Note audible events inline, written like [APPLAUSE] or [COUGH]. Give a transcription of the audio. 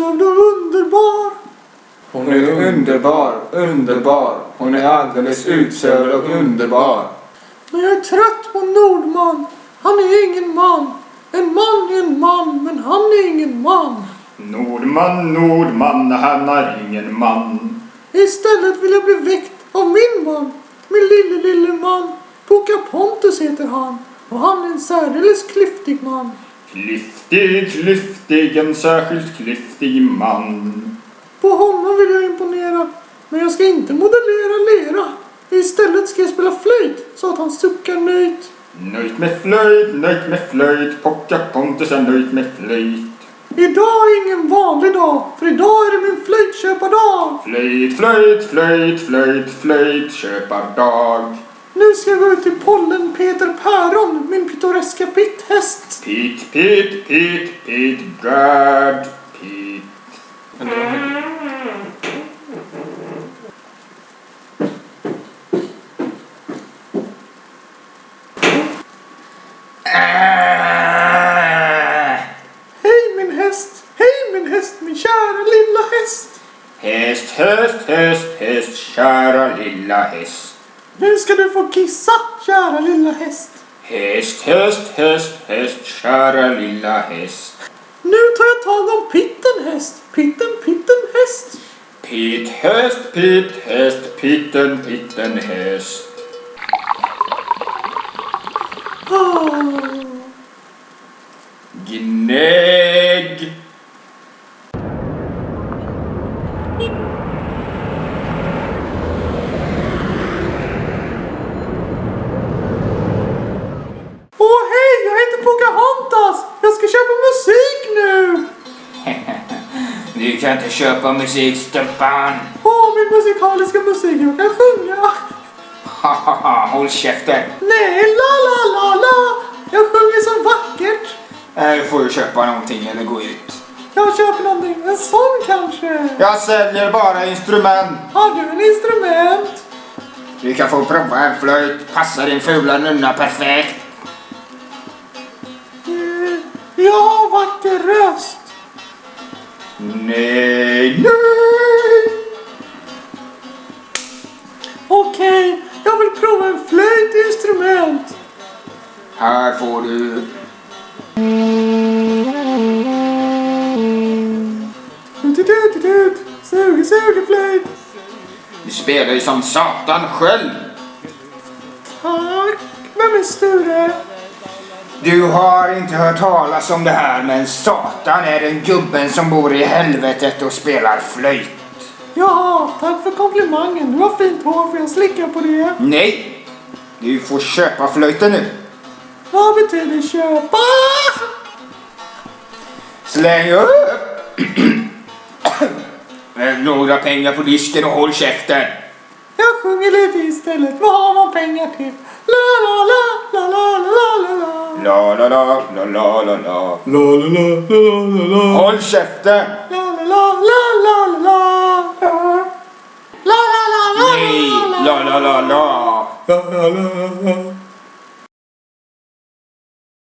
och underbar. Hon är underbar, underbar. Hon är alldeles utsövd och underbar. Men jag är trött på Nordman. Han är ingen man. En man är en man, men han är ingen man. Nordman, Nordman, han är ingen man. Istället vill jag bli väckt av min man. Min lille, lille man. Pocahontas heter han. Och han är en särdeles klyftig man. Klyftig, klyftig, en särskilt klyftig man. På honom vill jag imponera. Men jag ska inte modellera lera. Istället ska jag spela flöjt så att han suckar nöjt. Nöjt med flöjt, nöjt med flöjt, Pocahontas är nöjt med flöjt. Idag är ingen vanlig dag, för idag är det min flöjtköpardag. Flöjt, flöjt, flöjt, flöjt, flöjt, köpardag. Nu ska jag gå ut till pollen Peter Päron, min pittoreska pitthäst. Pit, pit, pit, pit, gad, pit. Hej min häst, hej min häst, min kära lilla häst. Häst, häst, häst, häst, kära lilla häst. Nu ska du få kissa, kära lilla häst. Häst, häst, häst, häst, kära lilla häst. Nu tar jag tag om pitten häst, pitten, pitten häst. Pitt, häst, pitt, häst, pitten, pitten, häst. Ah. Gnägg. Du kan inte köpa musik, Stumpan. Åh, min musikaliska musik, jag kan sjunga. Hahaha, håll käften. Nej, la la la la. Jag sjunger så vackert. Nej, Du får ju köpa någonting eller gå ut. Jag köper någonting, en sån kanske. Jag säljer bara instrument. Har du en instrument? Du kan få prova en flöjt. Passar din fula nunna perfekt. Eh, Jag har vacker röst. Nej, nej. Okej, jag vill prova en flöjtinstrument. Här får du. Tut-tut-tut, suge, suge flöjt. Du spelar ju som satan själv. Tack. Vem är Sture? Du har inte hört talas om det här men Satan är den gubben som bor i helvetet och spelar flöjt. Ja, tack för komplimangen. Du har fint hår, får jag slicka på det? Nej! Du får köpa flöjten nu. Vad betyder köpa? Släng upp [CLEARS THROAT] några pengar på disken och håll käften. Jag sjunger lite istället. Vad har man pengar till? La la la la la la la la la. La la la, la la la la. La la la la la la. Håll käften! La la la la la la la. La la la la Nej! la La la la la! la la la la.